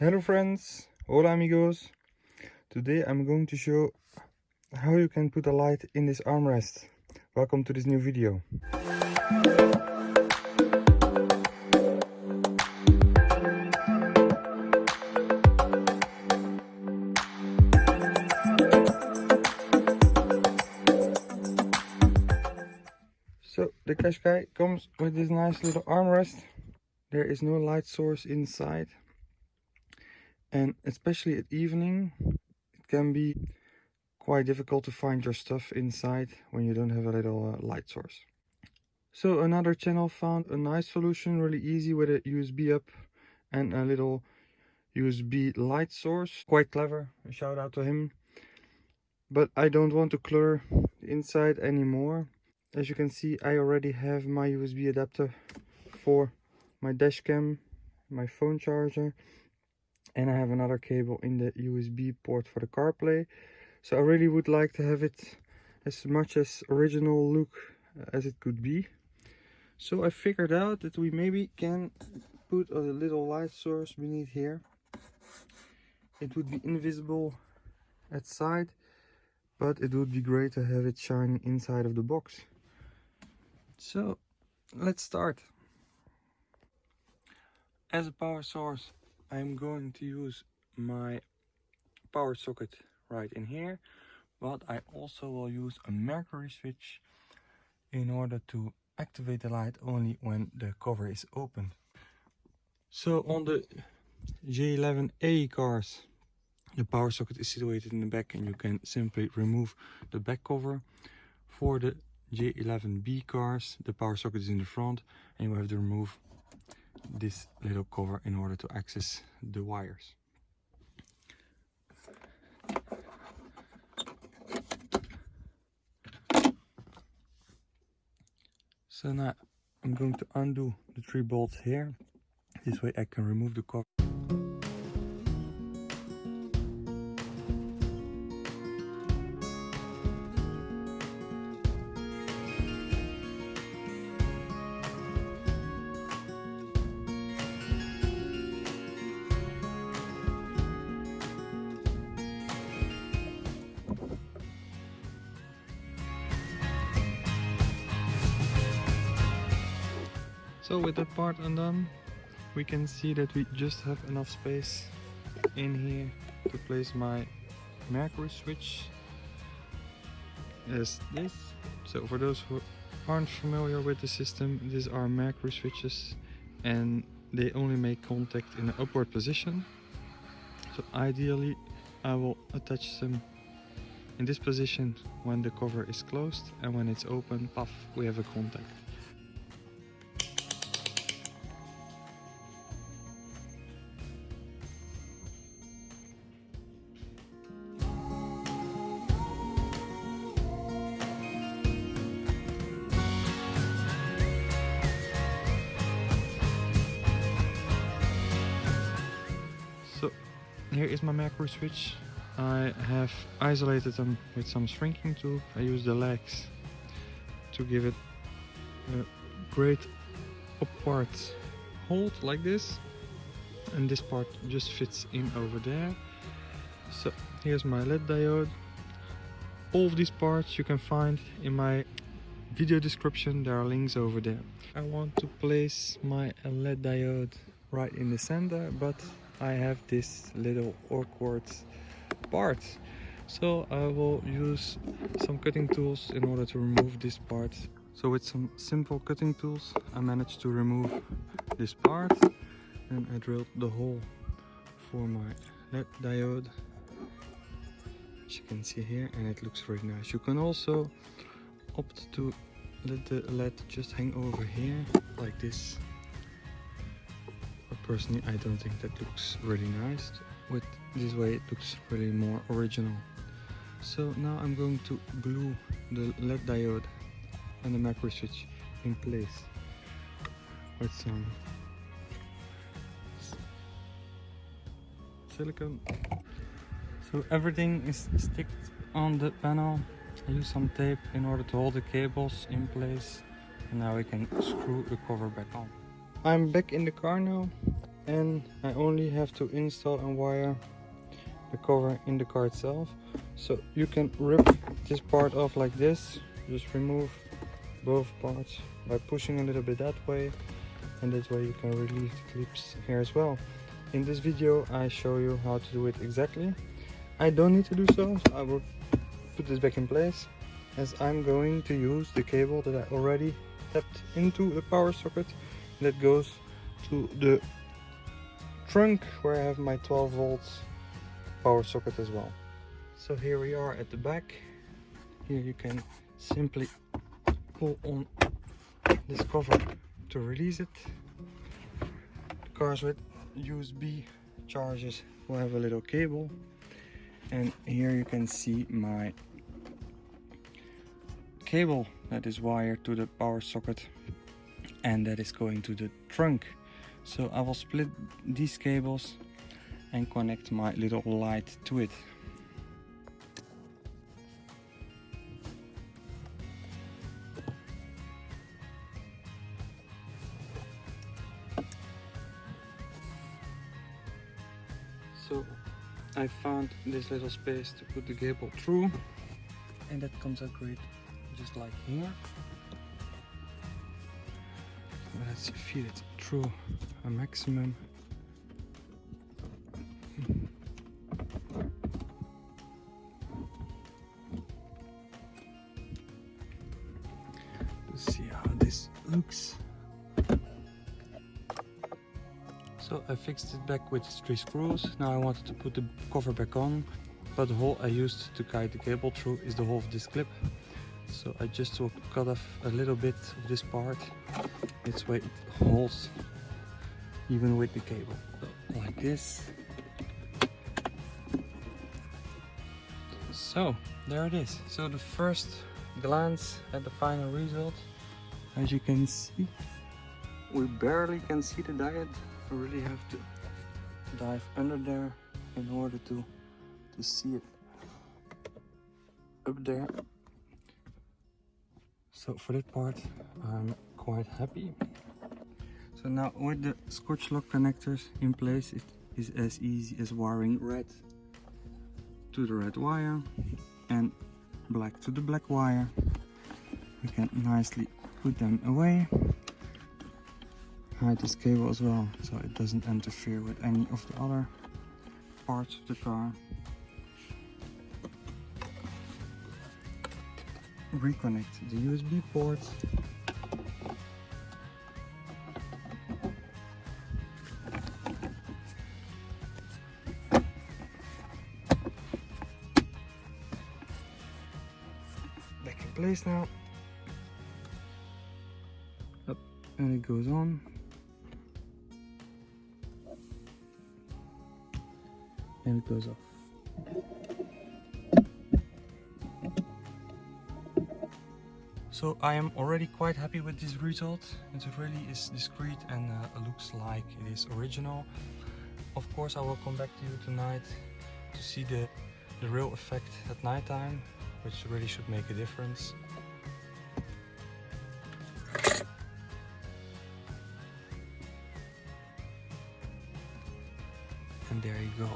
Hello friends, hola amigos. Today I'm going to show how you can put a light in this armrest. Welcome to this new video. So the Qashqai comes with this nice little armrest. There is no light source inside and especially at evening it can be quite difficult to find your stuff inside when you don't have a little uh, light source. So another channel found a nice solution, really easy with a USB up and a little USB light source. Quite clever, a shout out to him. But I don't want to clutter the inside anymore. As you can see, I already have my USB adapter for my dash cam, my phone charger, and I have another cable in the USB port for the CarPlay. So I really would like to have it as much as original look uh, as it could be. So I figured out that we maybe can put a little light source beneath here. It would be invisible at side, but it would be great to have it shining inside of the box. So let's start. As a power source, I'm going to use my power socket right in here but I also will use a mercury switch in order to activate the light only when the cover is open. So on the J11A cars the power socket is situated in the back and you can simply remove the back cover. For the J11B cars the power socket is in the front and you have to remove this little cover in order to access the wires. So now I'm going to undo the three bolts here. This way I can remove the cover. So with that part undone, we can see that we just have enough space in here to place my mercury switch as this. So for those who aren't familiar with the system, these are mercury switches and they only make contact in an upward position. So ideally I will attach them in this position when the cover is closed and when it's open, puff, we have a contact. Here is my mercury switch. I have isolated them with some shrinking tube. I use the legs to give it a great upward hold like this. And this part just fits in over there. So here's my LED diode. All of these parts you can find in my video description. There are links over there. I want to place my LED diode right in the center, but I have this little awkward part. So I will use some cutting tools in order to remove this part. So with some simple cutting tools, I managed to remove this part and I drilled the hole for my LED diode. As you can see here and it looks very nice. You can also opt to let the LED just hang over here like this but personally I don't think that looks really nice with this way it looks really more original. So now I'm going to glue the LED diode and the mercury switch in place. With some um, silicone so everything is sticked on the panel. I use some tape in order to hold the cables in place and now we can screw the cover back on I'm back in the car now and I only have to install and wire the cover in the car itself. So you can rip this part off like this. Just remove both parts by pushing a little bit that way and that way you can release the clips here as well. In this video I show you how to do it exactly. I don't need to do so, so. I will put this back in place as I'm going to use the cable that I already tapped into the power socket that goes to the trunk where I have my 12 volts power socket as well. So here we are at the back. Here you can simply pull on this cover to release it. The cars with USB chargers will have a little cable and here you can see my cable that is wired to the power socket and that is going to the trunk. So I will split these cables and connect my little light to it. So I found this little space to put the cable through and that comes out great just like here let's feed it through a maximum. Let's see how this looks. So I fixed it back with three screws. Now I wanted to put the cover back on but the hole I used to guide the cable through is the hole of this clip so I just will cut off a little bit of this part. This way it holds even with the cable. Like this. So there it is. So the first glance at the final result. As you can see we barely can see the diode. I really have to dive under there in order to to see it up there so for that part I'm quite happy. So now with the scotch lock connectors in place it is as easy as wiring red to the red wire and black to the black wire. We can nicely put them away. Hide this cable as well so it doesn't interfere with any of the other parts of the car reconnect the USB port back in place now. Up and it goes on. And it goes off So I am already quite happy with this result. It really is discreet and uh, looks like it is original. Of course I will come back to you tonight to see the, the real effect at night time, which really should make a difference. And there you go.